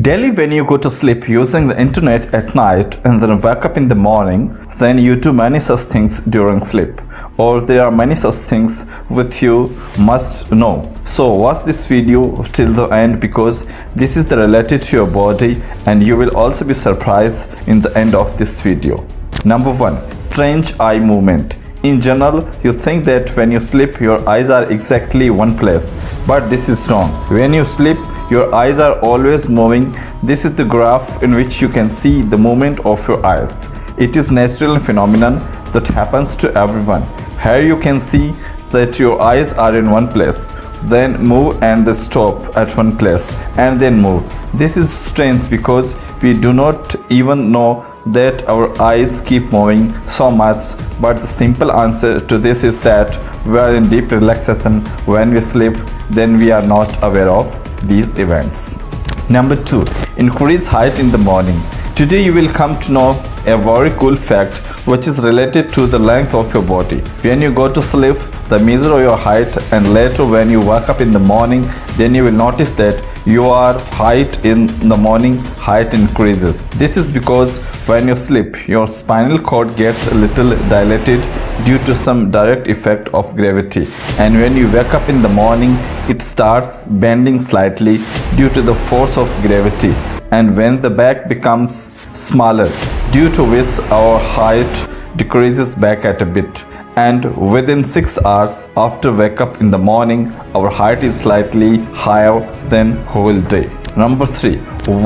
Daily when you go to sleep using the internet at night and then wake up in the morning, then you do many such things during sleep. Or there are many such things which you must know. So watch this video till the end because this is related to your body and you will also be surprised in the end of this video. Number 1. Strange eye movement. In general, you think that when you sleep, your eyes are exactly one place. But this is wrong. When you sleep, your eyes are always moving. This is the graph in which you can see the movement of your eyes. It is natural phenomenon that happens to everyone. Here you can see that your eyes are in one place then move and they stop at one place and then move this is strange because we do not even know that our eyes keep moving so much but the simple answer to this is that we are in deep relaxation when we sleep then we are not aware of these events. Number 2. Increase height in the morning. Today you will come to know a very cool fact which is related to the length of your body. When you go to sleep, the measure of your height and later when you wake up in the morning, then you will notice that your height in the morning height increases. This is because when you sleep, your spinal cord gets a little dilated due to some direct effect of gravity. And when you wake up in the morning it starts bending slightly due to the force of gravity. And when the back becomes smaller due to which our height decreases back at a bit and within 6 hours after wake up in the morning our height is slightly higher than whole day. Number 3.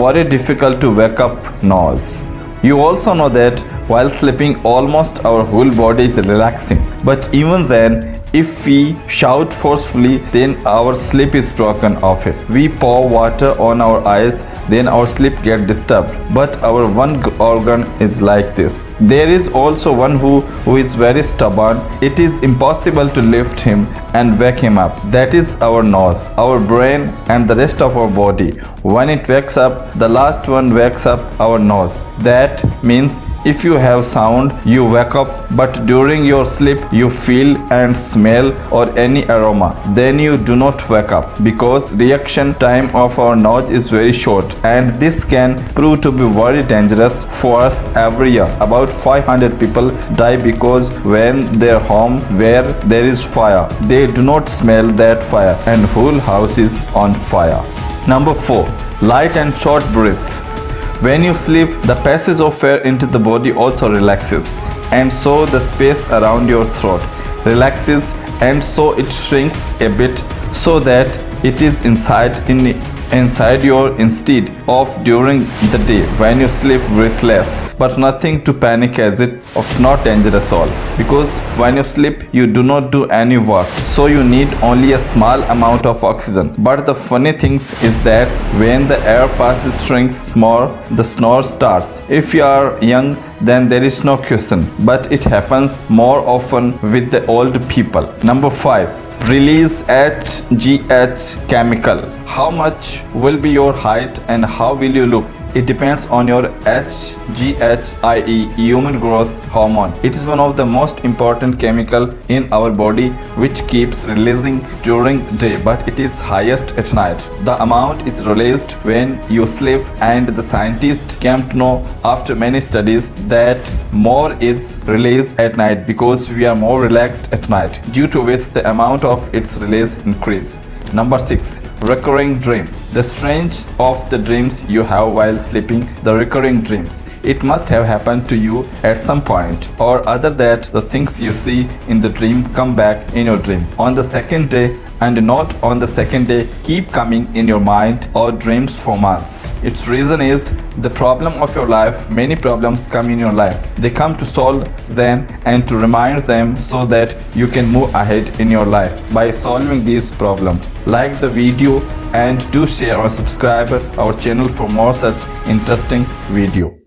Very difficult to wake up nose. You also know that while sleeping almost our whole body is relaxing. But even then if we shout forcefully then our sleep is broken off it. We pour water on our eyes then our sleep get disturbed. But our one organ is like this. There is also one who who is very stubborn. It is impossible to lift him and wake him up. That is our nose our brain and the rest of our body. When it wakes up the last one wakes up our nose. That means if you have sound you wake up but during your sleep you feel and smell or any aroma then you do not wake up because reaction time of our nose is very short and this can prove to be very dangerous for us every year. About 500 people die because when their home where there is fire, they do not smell that fire and whole house is on fire. Number 4. Light and short breaths. When you sleep, the passage of air into the body also relaxes and so the space around your throat relaxes and so it shrinks a bit so that it is inside in inside your instead of during the day when you sleep breathless. But nothing to panic as it of not dangerous all. Because when you sleep you do not do any work. So you need only a small amount of oxygen. But the funny thing is that when the air passes shrinks more the snore starts. If you are young then there is no question. But it happens more often with the old people. Number 5 release HGH chemical. How much will be your height and how will you look? It depends on your HGH-IE human growth hormone. It is one of the most important chemical in our body which keeps releasing during day but it is highest at night. The amount is released when you sleep and the scientists came to know after many studies that more is released at night because we are more relaxed at night due to which the amount of its release increase. Number 6. Recurring dream. The strange of the dreams you have while sleeping, the recurring dreams. It must have happened to you at some point or other that the things you see in the dream come back in your dream. On the second day, and not on the second day keep coming in your mind or dreams for months. Its reason is the problem of your life, many problems come in your life. They come to solve them and to remind them so that you can move ahead in your life by solving these problems. Like the video and do share or subscribe our channel for more such interesting video.